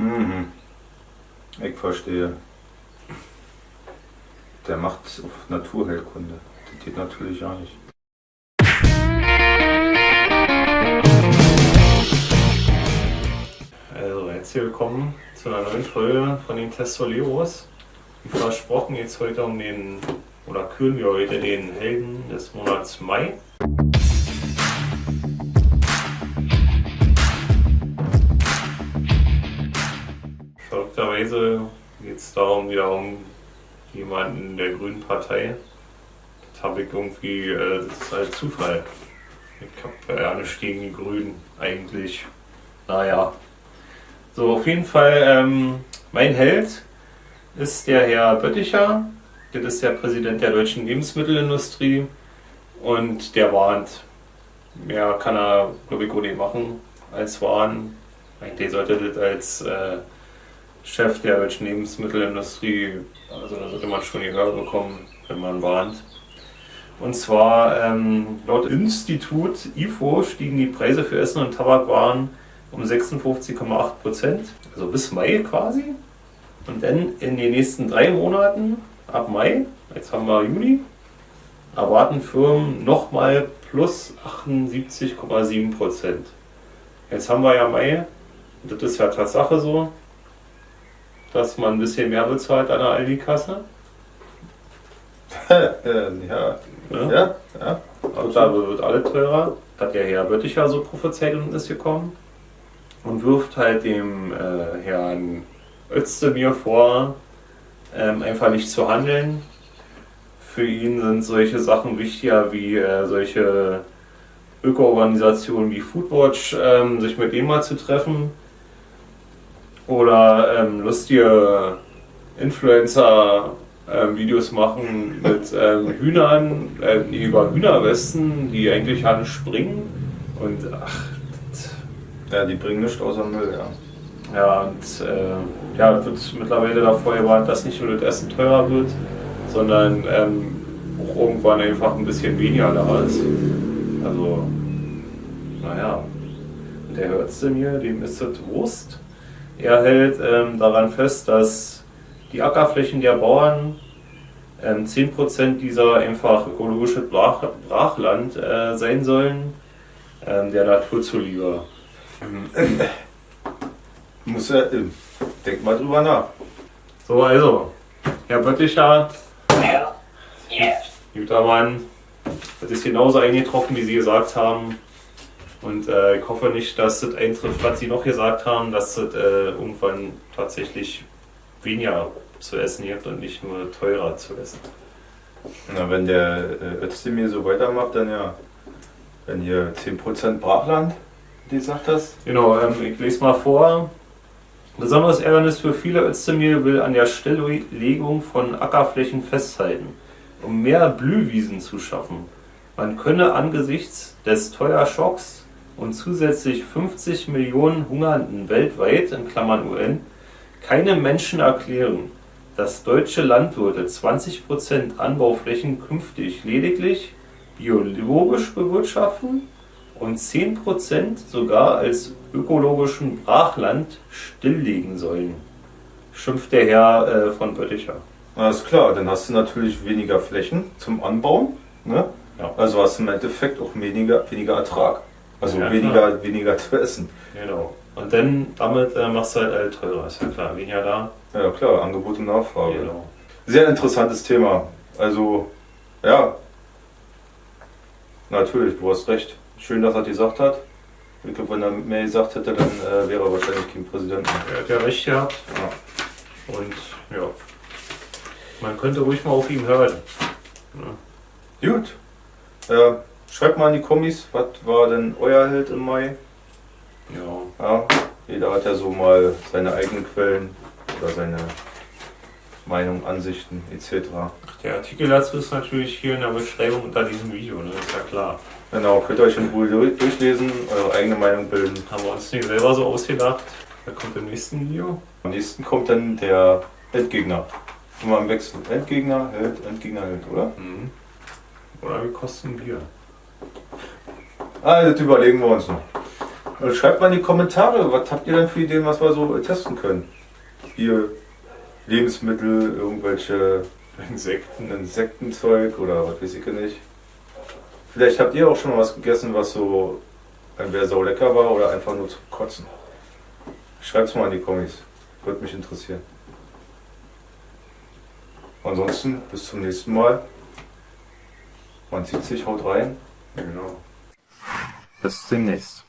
Mhm. Ich verstehe. Der macht auf Naturheilkunde. Das geht natürlich auch nicht. Also herzlich willkommen zu einer neuen Folge von den Testoleros. Wie versprochen geht es heute um den, oder küren wir heute den Helden des Monats Mai. Verrückterweise geht es darum wieder um jemanden der Grünen Partei. Das habe ich irgendwie, äh, das ist halt Zufall. Ich habe ja nichts gegen die Grünen eigentlich. Naja. So, auf jeden Fall, ähm, mein Held ist der Herr Bötticher. Das ist der Präsident der deutschen Lebensmittelindustrie. Und der warnt. Mehr kann er, glaube ich, nicht machen als warnen. Eigentlich sollte das als äh, Chef der deutschen Lebensmittelindustrie, also da sollte man schon gehört bekommen, wenn man warnt. Und zwar ähm, laut Institut IFO stiegen die Preise für Essen und Tabakwaren um 56,8 Prozent, also bis Mai quasi. Und dann in den nächsten drei Monaten, ab Mai, jetzt haben wir Juni, erwarten Firmen nochmal plus 78,7 Prozent. Jetzt haben wir ja Mai, und das ist ja Tatsache so, dass man ein bisschen mehr bezahlt an der Aldi-Kasse. ja, Ja. ja, ja. Und da wird alles teurer. Hat der Herr Bötticher so prophezeit und ist gekommen. Und wirft halt dem äh, Herrn Özdemir vor, ähm, einfach nicht zu handeln. Für ihn sind solche Sachen wichtiger wie äh, solche Öko-Organisationen wie Foodwatch, ähm, sich mit denen mal zu treffen. Oder ähm, lustige Influencer ähm, machen mit ähm, Hühnern, äh, die über Hühnerwesten, die eigentlich alle springen. Und ach, Ja, die bringen nichts außer Müll, ja. ja, und äh, ja, wird mittlerweile davor gewarnt, dass nicht nur das Essen teurer wird, sondern ähm, auch irgendwann einfach ein bisschen weniger da ist. Also, naja. Und der hört mir, dem ist das Wurst. Er hält ähm, daran fest, dass die Ackerflächen der Bauern ähm, 10% dieser einfach ökologische Brach, Brachland äh, sein sollen, ähm, der Natur zuliebe. Muss ja, äh, denk mal drüber nach. So, also, Herr Böttcher, guter Mann, das ist genauso eingetroffen, wie Sie gesagt haben. Und äh, ich hoffe nicht, dass das eintrifft, was Sie noch gesagt haben, dass es äh, irgendwann tatsächlich weniger zu essen gibt und nicht nur teurer zu essen. Na, wenn der äh, Özdemir so weitermacht, dann ja. Wenn hier 10% Brachland, die sagt das. Genau, ähm, ich lese mal vor. Besonderes Ärgernis für viele Özdemir will an der Stilllegung von Ackerflächen festhalten, um mehr Blühwiesen zu schaffen. Man könne angesichts des Teuerschocks und zusätzlich 50 Millionen Hungernden weltweit, in Klammern UN, keinem Menschen erklären, dass deutsche Landwirte 20% Anbauflächen künftig lediglich biologisch bewirtschaften und 10% sogar als ökologischen Brachland stilllegen sollen, schimpft der Herr äh, von Bötticher. Na, ist klar, dann hast du natürlich weniger Flächen zum Anbauen. Ne? Ja. Also hast du im Endeffekt auch weniger, weniger Ertrag. Also Ja, weniger, weniger zu essen. Genau. Und dann damit äh, machst du halt alles teurer, ist ja klar. Weniger da. Ja klar, Angebot und Nachfrage. Genau. Sehr interessantes Thema. Also, ja. Natürlich, du hast recht. Schön, dass er das gesagt hat. Ich glaube, wenn er mehr gesagt hätte, dann äh, wäre er wahrscheinlich kein Präsident. Er hat ja recht gehabt. Und ja. Man könnte ruhig mal auf ihn hören. Ja. Gut. Äh, schreibt mal in die Kommis, was war denn euer Held im Mai? Ja. Ja, jeder hat ja so mal seine eigenen Quellen oder seine Meinung, Ansichten etc. Der Artikel dazu ist natürlich hier in der Beschreibung unter diesem Video, ne? ist ja klar. Genau, könnt ihr euch in Ruhe durch- durchlesen, eure eigene Meinung bilden. Haben wir uns nicht selber so ausgedacht. Da kommt im nächsten Video. Am nächsten kommt dann der Endgegner. Immer im Wechsel. Endgegner, Held, Endgegner, Held, oder? Mhm. Oder wir kosten Bier. Ah, das überlegen wir uns noch. Und schreibt mal in die Kommentare, was habt ihr denn für Ideen, was wir so testen können? Hier Lebensmittel, irgendwelche Insekten. Insektenzeug oder was weiß ich nicht. Vielleicht habt ihr auch schon mal was gegessen, was so entweder so lecker war oder einfach nur zum Kotzen. Schreibt's mal in die Kommis. Würde mich interessieren. Ansonsten bis zum nächsten Mal. Man sieht sich, haut rein. Genau. Bis demnächst.